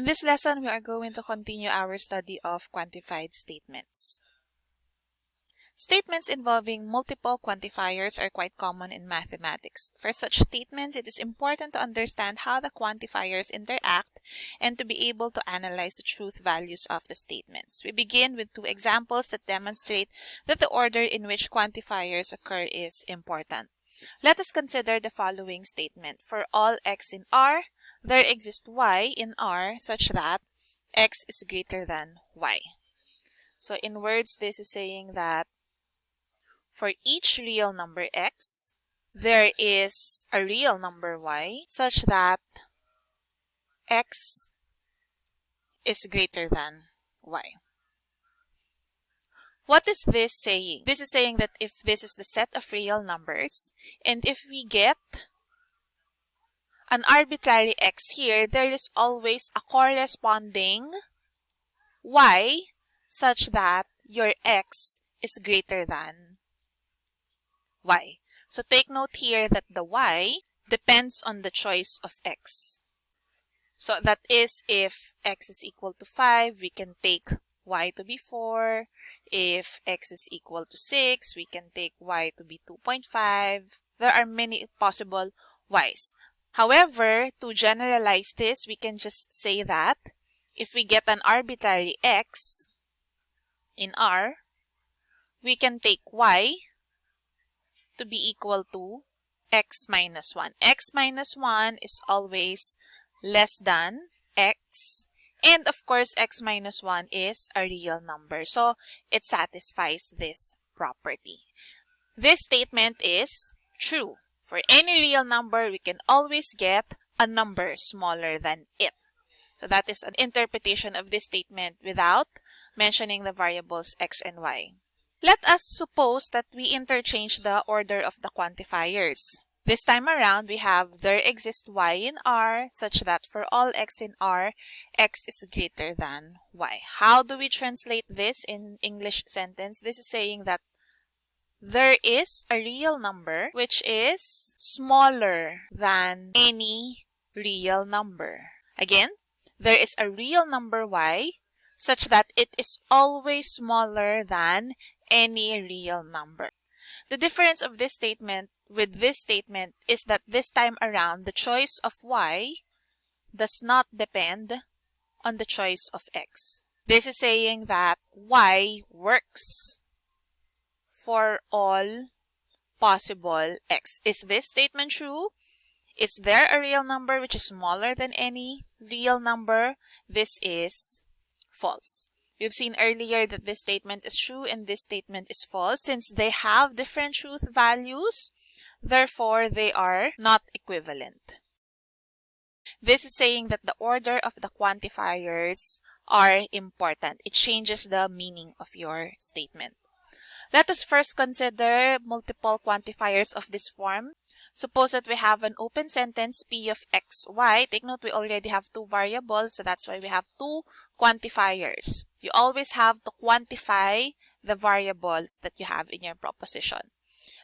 In this lesson, we are going to continue our study of quantified statements. Statements involving multiple quantifiers are quite common in mathematics. For such statements, it is important to understand how the quantifiers interact and to be able to analyze the truth values of the statements. We begin with two examples that demonstrate that the order in which quantifiers occur is important. Let us consider the following statement. For all x in R, there exists y in R such that x is greater than y. So in words, this is saying that for each real number x, there is a real number y such that x is greater than y. What is this saying? This is saying that if this is the set of real numbers, and if we get an arbitrary x here, there is always a corresponding y such that your x is greater than y. So take note here that the y depends on the choice of x. So that is if x is equal to 5, we can take y to be 4. If x is equal to 6, we can take y to be 2.5. There are many possible y's. However, to generalize this, we can just say that if we get an arbitrary x in R, we can take y to be equal to x minus 1. x minus 1 is always less than x. And of course, x minus 1 is a real number. So it satisfies this property. This statement is true. For any real number, we can always get a number smaller than it. So that is an interpretation of this statement without mentioning the variables x and y. Let us suppose that we interchange the order of the quantifiers. This time around, we have there exists y in R such that for all x in R, x is greater than y. How do we translate this in English sentence? This is saying that there is a real number which is smaller than any real number. Again, there is a real number y such that it is always smaller than any real number. The difference of this statement with this statement is that this time around the choice of y does not depend on the choice of x. This is saying that y works for all possible x. Is this statement true? Is there a real number which is smaller than any real number? This is false. We've seen earlier that this statement is true and this statement is false. Since they have different truth values, therefore they are not equivalent. This is saying that the order of the quantifiers are important. It changes the meaning of your statement. Let us first consider multiple quantifiers of this form. Suppose that we have an open sentence P of x, y. Take note we already have two variables, so that's why we have two quantifiers. You always have to quantify the variables that you have in your proposition.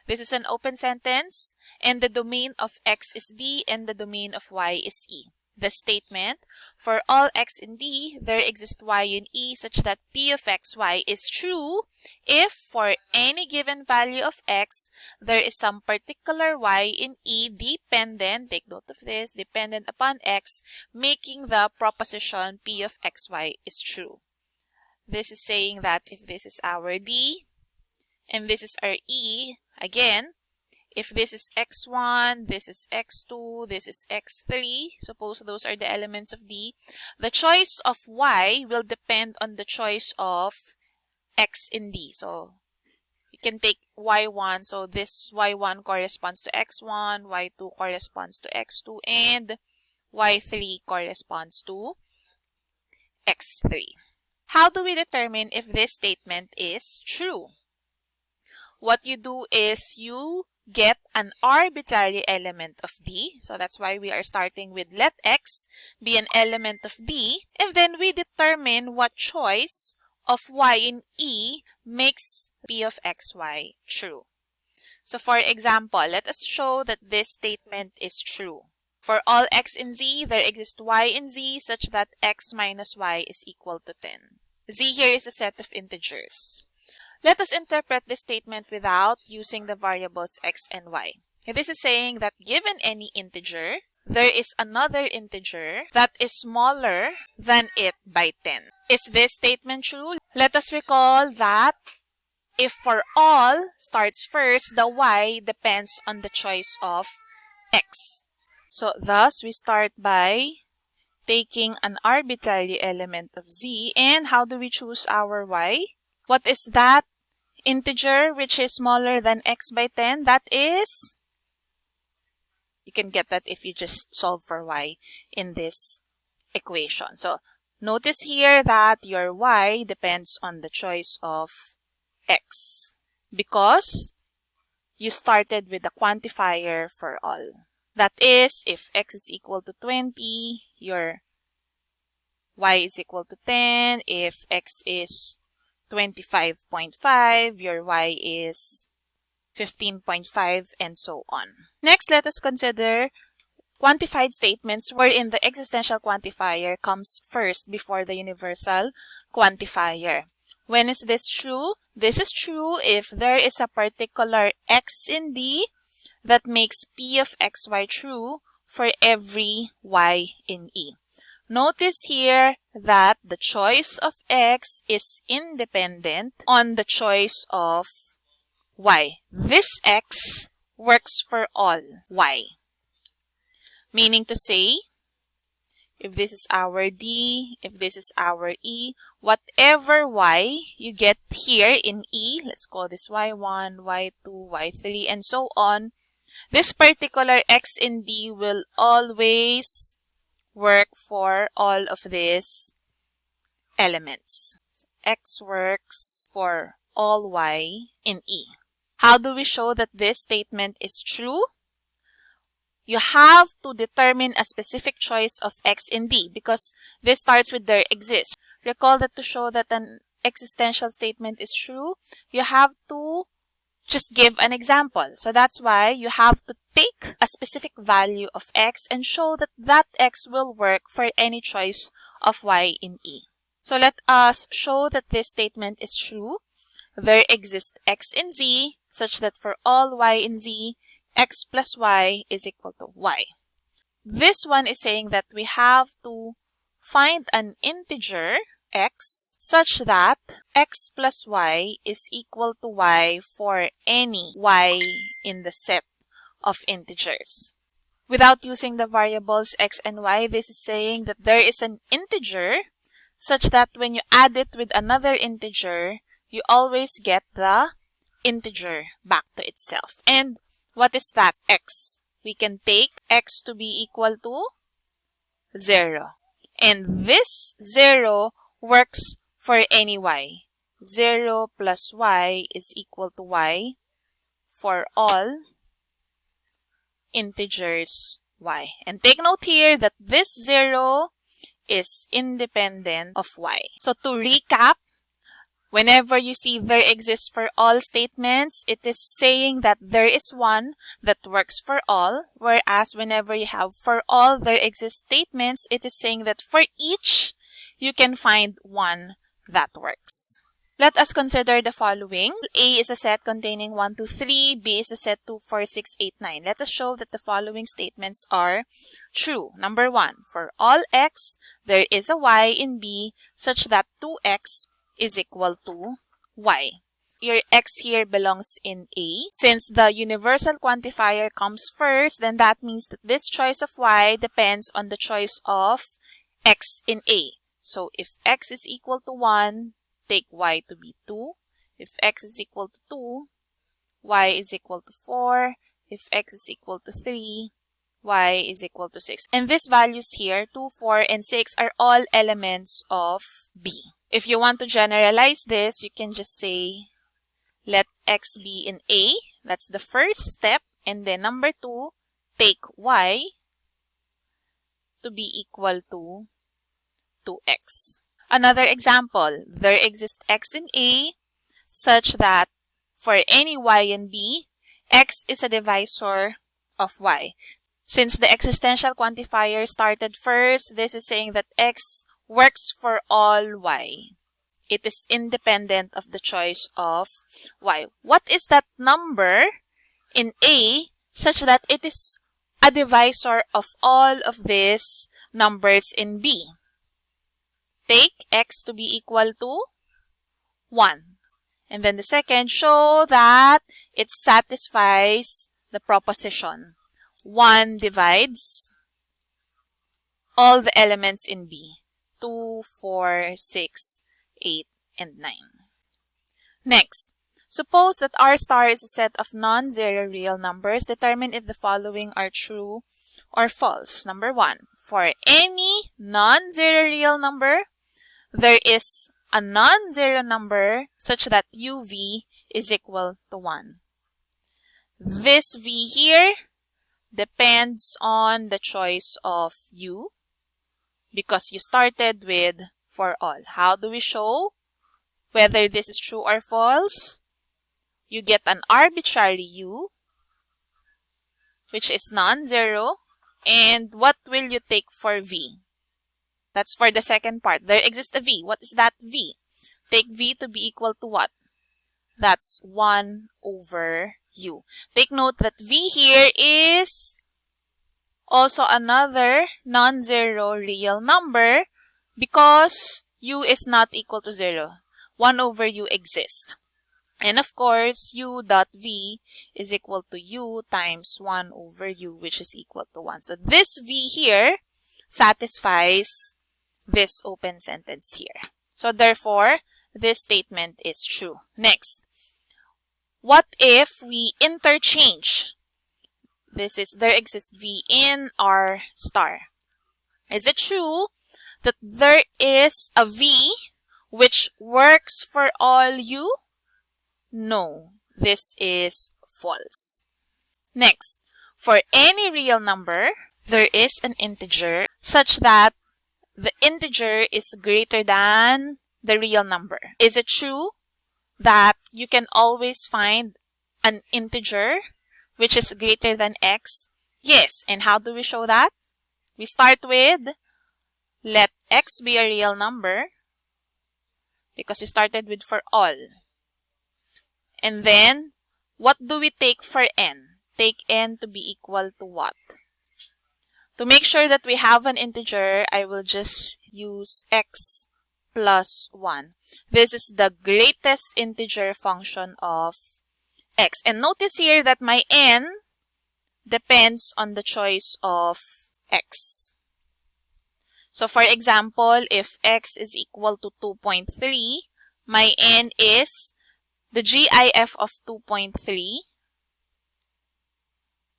This is an open sentence, and the domain of x is D and the domain of y is E the statement, for all x in D, there exists y in E such that P of xy is true if for any given value of x, there is some particular y in E dependent, take note of this, dependent upon x, making the proposition P of xy is true. This is saying that if this is our D and this is our E, again, if this is x1, this is x2, this is x3, suppose those are the elements of D, the choice of y will depend on the choice of x in D. So you can take y1, so this y1 corresponds to x1, y2 corresponds to x2, and y3 corresponds to x3. How do we determine if this statement is true? What you do is you get an arbitrary element of D. So that's why we are starting with let X be an element of D. And then we determine what choice of Y in E makes P of XY true. So for example, let us show that this statement is true. For all x in z, there exists y in z such that x minus y is equal to 10. z here is a set of integers. Let us interpret this statement without using the variables x and y. This is saying that given any integer, there is another integer that is smaller than it by 10. Is this statement true? Let us recall that if for all starts first, the y depends on the choice of x. So thus, we start by taking an arbitrary element of z. And how do we choose our y? What is that integer which is smaller than x by 10? That is, you can get that if you just solve for y in this equation. So notice here that your y depends on the choice of x because you started with a quantifier for all. That is, if x is equal to 20, your y is equal to 10. If x is 25.5, your y is 15.5, and so on. Next, let us consider quantified statements wherein the existential quantifier comes first before the universal quantifier. When is this true? This is true if there is a particular x in D that makes P of xy true for every y in E. Notice here that the choice of x is independent on the choice of y. This x works for all y. Meaning to say, if this is our D, if this is our E, whatever Y you get here in E, let's call this Y1, Y2, Y3, and so on, this particular X in D will always work for all of these elements. So X works for all Y in E. How do we show that this statement is true? You have to determine a specific choice of X in D because this starts with there exists. Recall that to show that an existential statement is true, you have to just give an example. So that's why you have to take a specific value of x and show that that x will work for any choice of y in E. So let us show that this statement is true. There exists x in z such that for all y in z, x plus y is equal to y. This one is saying that we have to find an integer x such that x plus y is equal to y for any y in the set of integers. Without using the variables x and y, this is saying that there is an integer such that when you add it with another integer, you always get the integer back to itself. And what is that x? We can take x to be equal to 0. And this 0 works for any y. 0 plus y is equal to y for all integers y. And take note here that this 0 is independent of y. So to recap, whenever you see there exists for all statements, it is saying that there is one that works for all. Whereas whenever you have for all there exists statements, it is saying that for each you can find one that works. Let us consider the following. A is a set containing 1, 2, 3. B is a set 2, 4, 6, 8, 9. Let us show that the following statements are true. Number 1. For all x, there is a y in B such that 2x is equal to y. Your x here belongs in A. Since the universal quantifier comes first, then that means that this choice of y depends on the choice of x in A. So if x is equal to 1, take y to be 2. If x is equal to 2, y is equal to 4. If x is equal to 3, y is equal to 6. And these values here, 2, 4, and 6 are all elements of B. If you want to generalize this, you can just say, let x be in A. That's the first step. And then number 2, take y to be equal to 2x. Another example, there exists x in A such that for any y in B, x is a divisor of y. Since the existential quantifier started first, this is saying that x works for all y. It is independent of the choice of y. What is that number in A such that it is a divisor of all of these numbers in B? Take x to be equal to 1. And then the second, show that it satisfies the proposition. 1 divides all the elements in B. 2, 4, 6, 8, and 9. Next, suppose that R star is a set of non-zero real numbers. Determine if the following are true or false. Number 1. For any non-zero real number, there is a non-zero number such that uv is equal to 1. This v here depends on the choice of u because you started with for all. How do we show whether this is true or false? You get an arbitrary u which is non-zero and what will you take for v? That's for the second part. There exists a v. What is that v? Take v to be equal to what? That's 1 over u. Take note that v here is also another non-zero real number because u is not equal to 0. 1 over u exists. And of course, u dot v is equal to u times 1 over u, which is equal to 1. So this v here satisfies this open sentence here. So therefore, this statement is true. Next, what if we interchange? This is, there exists V in R star. Is it true that there is a V which works for all U? No, this is false. Next, for any real number, there is an integer such that the integer is greater than the real number. Is it true that you can always find an integer which is greater than x? Yes. And how do we show that? We start with let x be a real number because we started with for all. And then what do we take for n? Take n to be equal to what? To make sure that we have an integer, I will just use x plus 1. This is the greatest integer function of x. And notice here that my n depends on the choice of x. So for example, if x is equal to 2.3, my n is the GIF of 2.3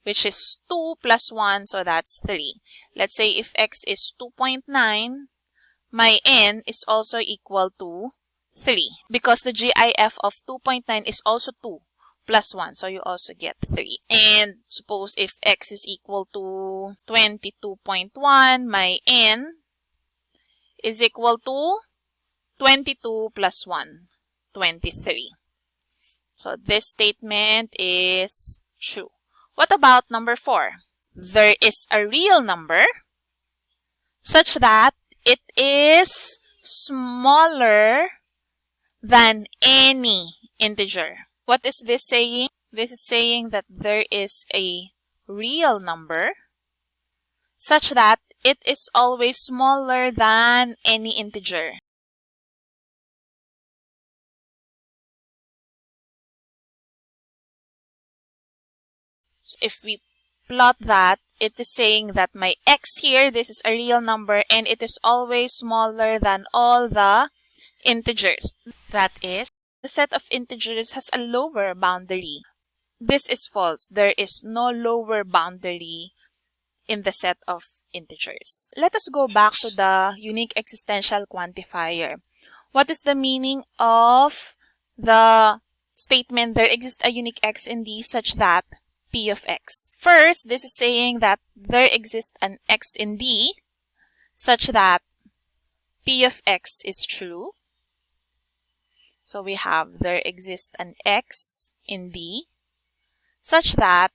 which is 2 plus 1, so that's 3. Let's say if x is 2.9, my n is also equal to 3 because the GIF of 2.9 is also 2 plus 1, so you also get 3. And suppose if x is equal to 22.1, my n is equal to 22 plus 1, 23. So this statement is true. What about number 4? There is a real number such that it is smaller than any integer. What is this saying? This is saying that there is a real number such that it is always smaller than any integer. If we plot that, it is saying that my x here, this is a real number, and it is always smaller than all the integers. That is, the set of integers has a lower boundary. This is false. There is no lower boundary in the set of integers. Let us go back to the unique existential quantifier. What is the meaning of the statement there exists a unique x in D such that p of x. First, this is saying that there exists an x in D such that p of x is true. So we have there exists an x in D such that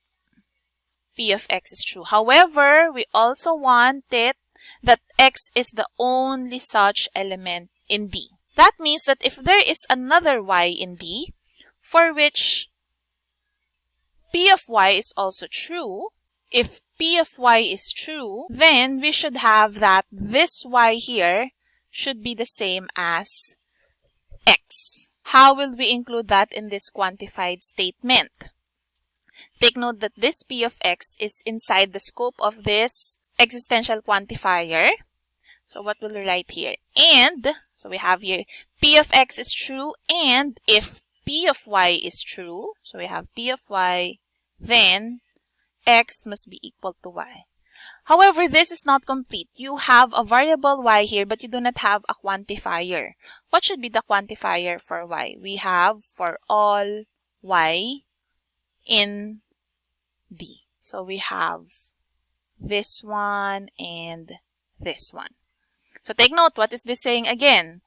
p of x is true. However, we also want it that x is the only such element in D. That means that if there is another y in D, for which p of y is also true, if p of y is true, then we should have that this y here should be the same as x. How will we include that in this quantified statement? Take note that this p of x is inside the scope of this existential quantifier. So what will we write here? And, so we have here p of x is true and if p of y is true, so we have p of y, then x must be equal to y. However, this is not complete. You have a variable y here, but you do not have a quantifier. What should be the quantifier for y? We have for all y in D. So we have this one and this one. So take note, what is this saying again?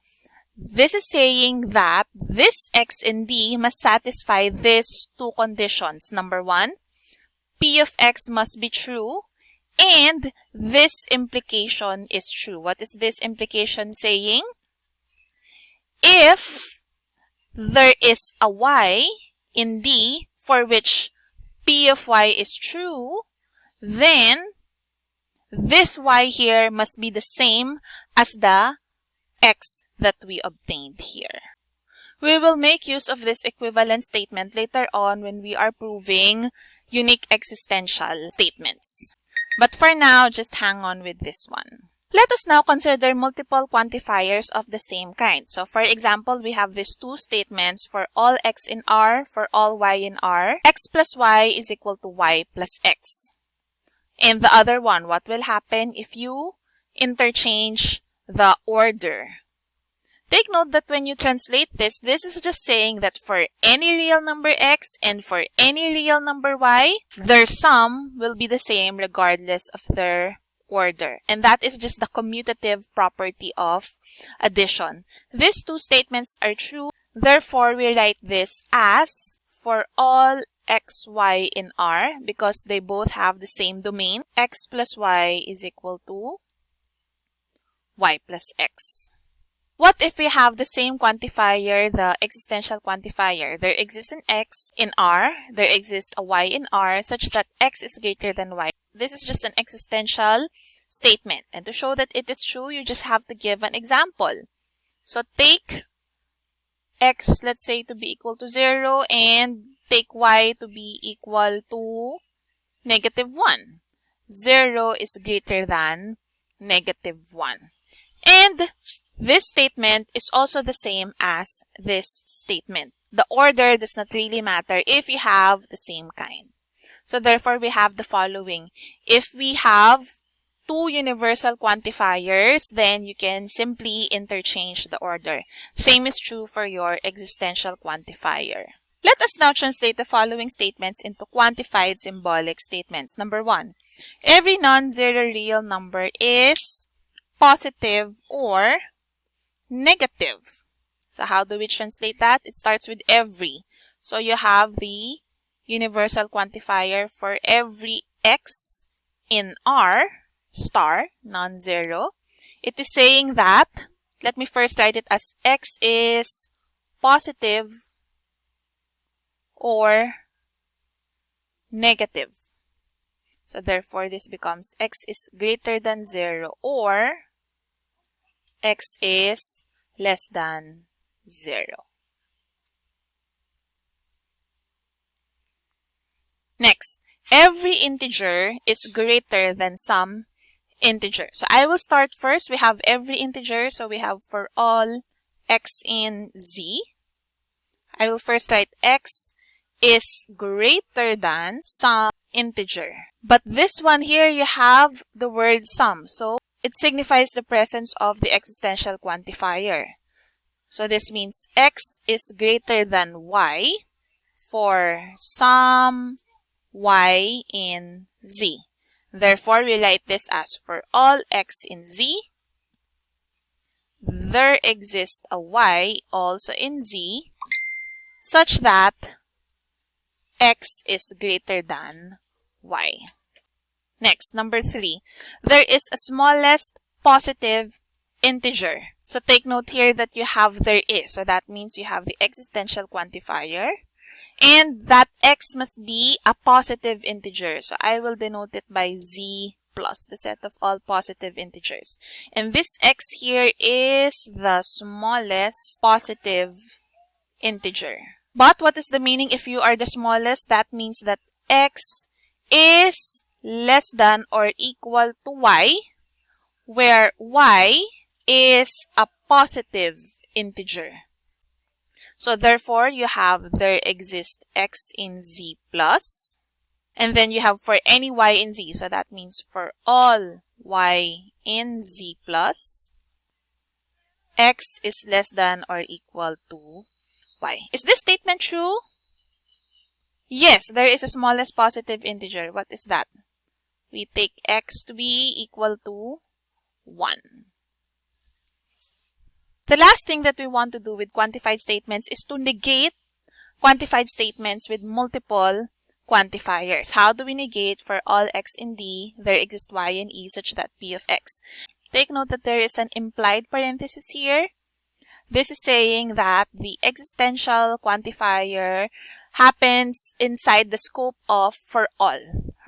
This is saying that this x in D must satisfy these two conditions. Number one, P of x must be true and this implication is true. What is this implication saying? If there is a y in D for which P of y is true, then this y here must be the same as the x that we obtained here. We will make use of this equivalent statement later on when we are proving unique existential statements. But for now, just hang on with this one. Let us now consider multiple quantifiers of the same kind. So for example, we have these two statements for all x in R, for all y in R. x plus y is equal to y plus x. And the other one, what will happen if you interchange the order? Take note that when you translate this, this is just saying that for any real number x and for any real number y, their sum will be the same regardless of their order. And that is just the commutative property of addition. These two statements are true. Therefore, we write this as for all x, y in R because they both have the same domain. x plus y is equal to y plus x. What if we have the same quantifier, the existential quantifier? There exists an x in R, there exists a y in R such that x is greater than y. This is just an existential statement. And to show that it is true, you just have to give an example. So take x, let's say, to be equal to 0 and take y to be equal to negative 1. 0 is greater than negative 1. And this statement is also the same as this statement. The order does not really matter if you have the same kind. So therefore, we have the following. If we have two universal quantifiers, then you can simply interchange the order. Same is true for your existential quantifier. Let us now translate the following statements into quantified symbolic statements. Number one, every non-zero real number is positive or negative. So how do we translate that? It starts with every. So you have the universal quantifier for every x in R star, non-zero. It is saying that, let me first write it as x is positive or negative. So therefore, this becomes x is greater than 0 or x is less than 0. Next, every integer is greater than some integer. So I will start first. We have every integer. So we have for all x in z. I will first write x is greater than some integer. But this one here, you have the word some. So it signifies the presence of the existential quantifier. So this means x is greater than y for some y in z. Therefore, we write this as for all x in z, there exists a y also in z such that x is greater than y. Next, number three, there is a smallest positive integer. So take note here that you have there is. So that means you have the existential quantifier. And that x must be a positive integer. So I will denote it by z plus, the set of all positive integers. And this x here is the smallest positive integer. But what is the meaning if you are the smallest? That means that x is less than or equal to y, where y is a positive integer. So therefore, you have there exists x in z plus, and then you have for any y in z. So that means for all y in z plus, x is less than or equal to y. Is this statement true? Yes, there is a smallest positive integer. What is that? We take x to be equal to 1. The last thing that we want to do with quantified statements is to negate quantified statements with multiple quantifiers. How do we negate for all x in D, there exist y in E such that P of x? Take note that there is an implied parenthesis here. This is saying that the existential quantifier happens inside the scope of for all.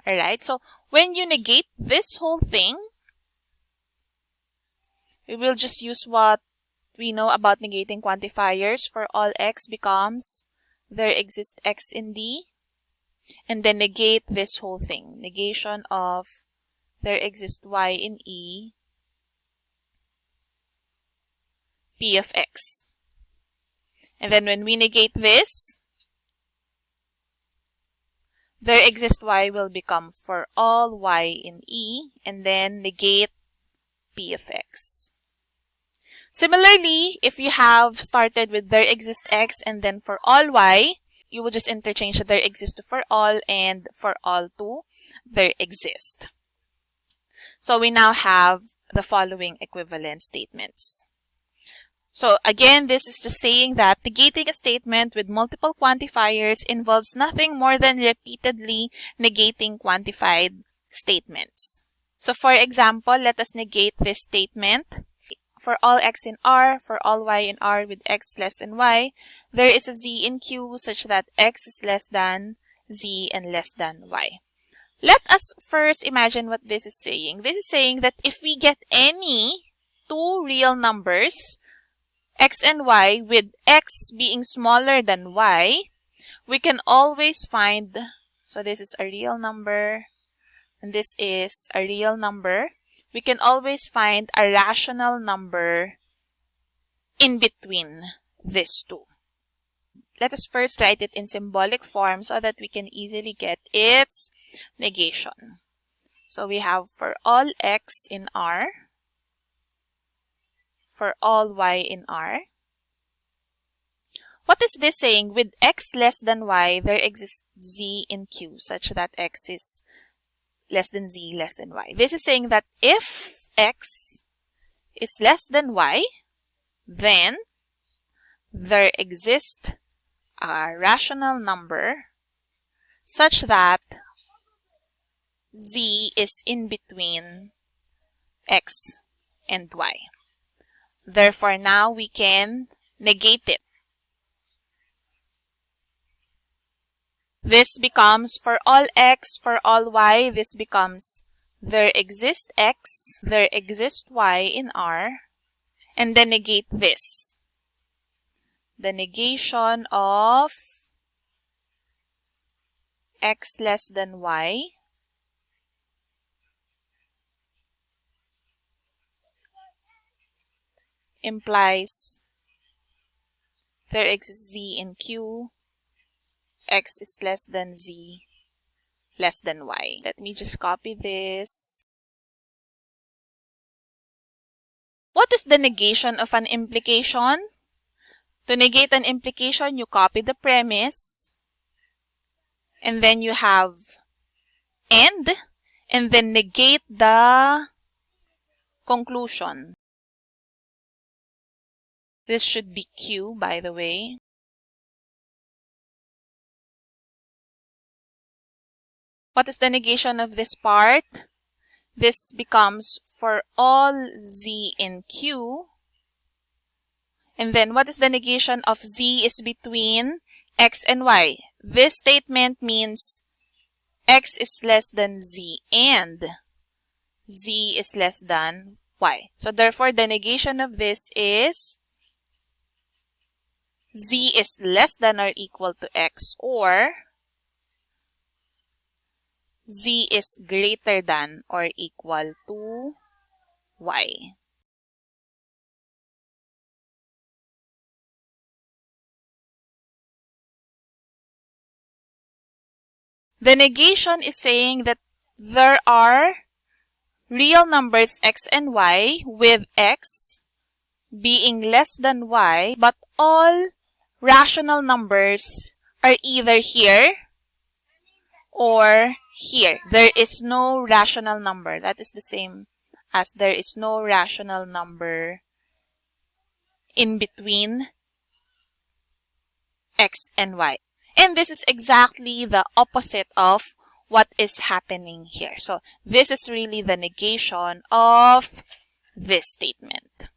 Alright, so when you negate this whole thing, we will just use what we know about negating quantifiers for all x becomes there exists x in D and then negate this whole thing. Negation of there exists y in E p of x. And then when we negate this, there exists y will become for all y in E and then negate p of x. Similarly, if you have started with there exists x and then for all y, you will just interchange the there exists to for all and for all to there exist. So we now have the following equivalent statements. So again, this is just saying that negating a statement with multiple quantifiers involves nothing more than repeatedly negating quantified statements. So for example, let us negate this statement. For all x in R, for all y in R with x less than y, there is a z in Q such that x is less than z and less than y. Let us first imagine what this is saying. This is saying that if we get any two real numbers, x and y, with x being smaller than y, we can always find, so this is a real number, and this is a real number, we can always find a rational number in between these two. Let us first write it in symbolic form so that we can easily get its negation. So we have for all x in R, for all y in R. What is this saying? With x less than y, there exists z in Q such that x is less than z less than y. This is saying that if x is less than y, then there exists a rational number such that z is in between x and y. Therefore, now we can negate it. This becomes for all x, for all y, this becomes there exists x, there exists y in R, and then negate this. The negation of x less than y implies there exists z in Q x is less than z less than y. Let me just copy this. What is the negation of an implication? To negate an implication, you copy the premise, and then you have end, and then negate the conclusion. This should be Q, by the way. What is the negation of this part? This becomes for all z in Q. And then what is the negation of z is between x and y? This statement means x is less than z and z is less than y. So therefore, the negation of this is z is less than or equal to x or z is greater than or equal to y. The negation is saying that there are real numbers x and y with x being less than y, but all rational numbers are either here or here. There is no rational number. That is the same as there is no rational number in between x and y. And this is exactly the opposite of what is happening here. So this is really the negation of this statement.